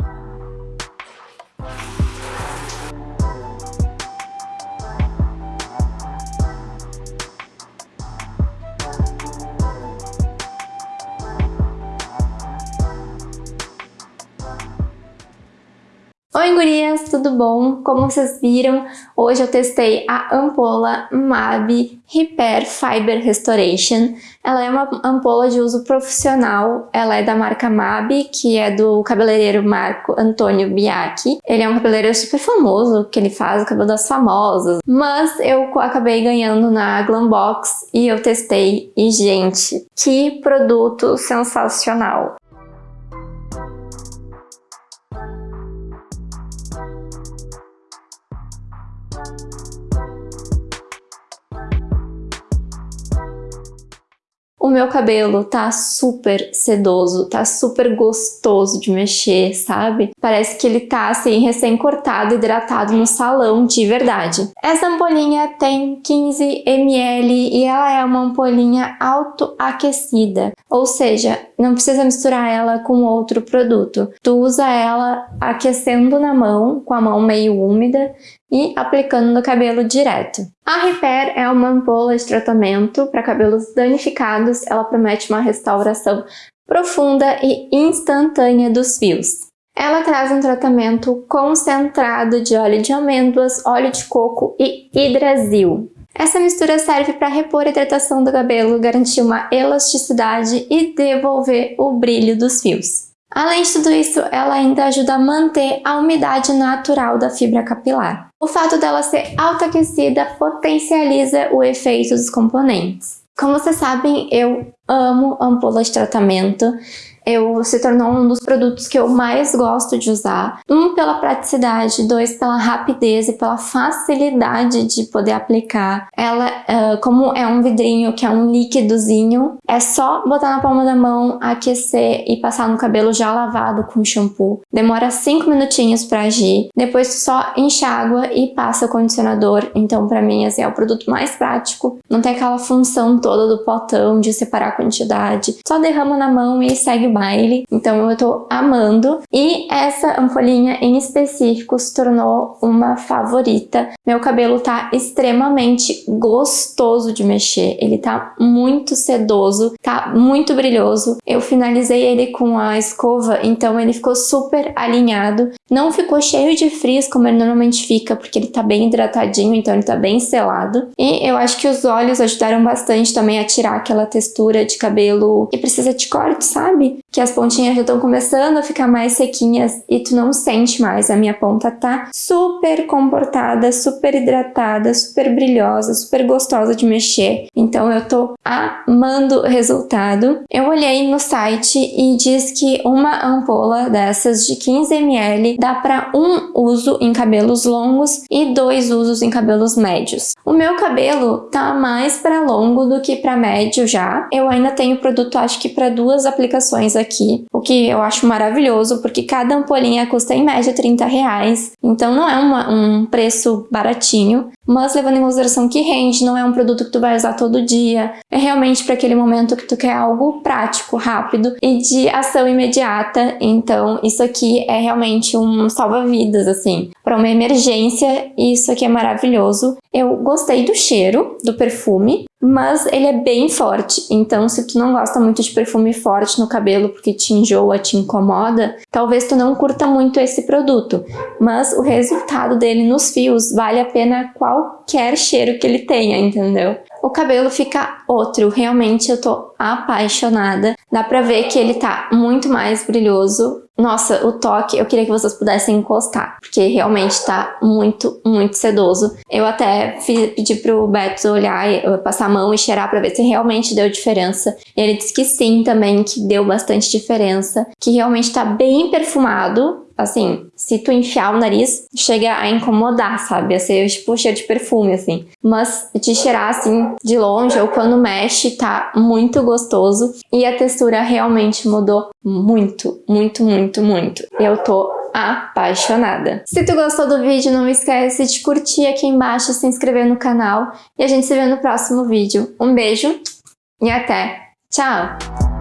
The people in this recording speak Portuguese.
Thank you. Tudo bom? Como vocês viram, hoje eu testei a ampola MAB Repair Fiber Restoration. Ela é uma ampola de uso profissional, ela é da marca MAB, que é do cabeleireiro Marco Antônio Biaki. Ele é um cabeleireiro super famoso, que ele faz o cabelo das famosas. Mas eu acabei ganhando na Glambox e eu testei e, gente, que produto sensacional! Meu cabelo tá super sedoso, tá super gostoso de mexer, sabe? Parece que ele tá assim, recém-cortado, hidratado no salão de verdade. Essa ampolinha tem 15 ml e ela é uma ampolinha autoaquecida, ou seja, não precisa misturar ela com outro produto. Tu usa ela aquecendo na mão, com a mão meio úmida, e aplicando no cabelo direto. A Repair é uma ampola de tratamento para cabelos danificados, ela promete uma restauração profunda e instantânea dos fios. Ela traz um tratamento concentrado de óleo de amêndoas, óleo de coco e hidrasil. Essa mistura serve para repor a hidratação do cabelo, garantir uma elasticidade e devolver o brilho dos fios. Além de tudo isso, ela ainda ajuda a manter a umidade natural da fibra capilar. O fato dela ser autoaquecida potencializa o efeito dos componentes. Como vocês sabem, eu amo ampola de tratamento eu se tornou um dos produtos que eu mais gosto de usar. Um, pela praticidade, dois, pela rapidez e pela facilidade de poder aplicar. Ela, uh, como é um vidrinho que é um líquidozinho, é só botar na palma da mão, aquecer e passar no cabelo já lavado com shampoo. Demora 5 minutinhos para agir, depois só enxágua e passa o condicionador. Então, para mim, esse é o produto mais prático. Não tem aquela função toda do potão de separar a quantidade. Só derrama na mão e segue baile, então eu tô amando. E essa ampolinha em específico se tornou uma favorita. Meu cabelo tá extremamente gostoso de mexer, ele tá muito sedoso, tá muito brilhoso. Eu finalizei ele com a escova, então ele ficou super alinhado. Não ficou cheio de frizz como ele normalmente fica, porque ele tá bem hidratadinho, então ele tá bem selado. E eu acho que os olhos ajudaram bastante também a tirar aquela textura de cabelo que precisa de corte, sabe? Que as pontinhas já estão começando a ficar mais sequinhas e tu não sente mais. A minha ponta tá super comportada, super hidratada, super brilhosa, super gostosa de mexer. Então eu tô amando o resultado. Eu olhei no site e diz que uma ampola dessas de 15 ml dá para um uso em cabelos longos e dois usos em cabelos médios. O meu cabelo tá mais para longo do que para médio já. Eu ainda tenho produto acho que para duas aplicações o que eu acho maravilhoso, porque cada ampolinha custa em média 30 reais, então não é uma, um preço baratinho, mas levando em consideração que rende, não é um produto que tu vai usar todo dia, é realmente para aquele momento que tu quer algo prático, rápido e de ação imediata, então isso aqui é realmente um salva-vidas, assim, para uma emergência, isso aqui é maravilhoso. Eu gostei do cheiro, do perfume, mas ele é bem forte, então se tu não gosta muito de perfume forte no cabelo porque te enjoa, te incomoda, talvez tu não curta muito esse produto, mas o resultado dele nos fios vale a pena qualquer cheiro que ele tenha, entendeu? O cabelo fica outro, realmente eu tô apaixonada, dá pra ver que ele tá muito mais brilhoso, nossa, o toque, eu queria que vocês pudessem encostar, porque realmente tá muito, muito sedoso. Eu até pedi pro Beto olhar, passar a mão e cheirar pra ver se realmente deu diferença. Ele disse que sim também, que deu bastante diferença, que realmente tá bem perfumado, assim, se tu enfiar o nariz, chega a incomodar, sabe? A ser tipo cheiro de perfume, assim. Mas de cheirar assim de longe ou quando mexe, tá muito gostoso. E a textura realmente mudou muito, muito, muito, muito. Eu tô apaixonada. Se tu gostou do vídeo, não esquece de curtir aqui embaixo, se inscrever no canal e a gente se vê no próximo vídeo. Um beijo e até! Tchau!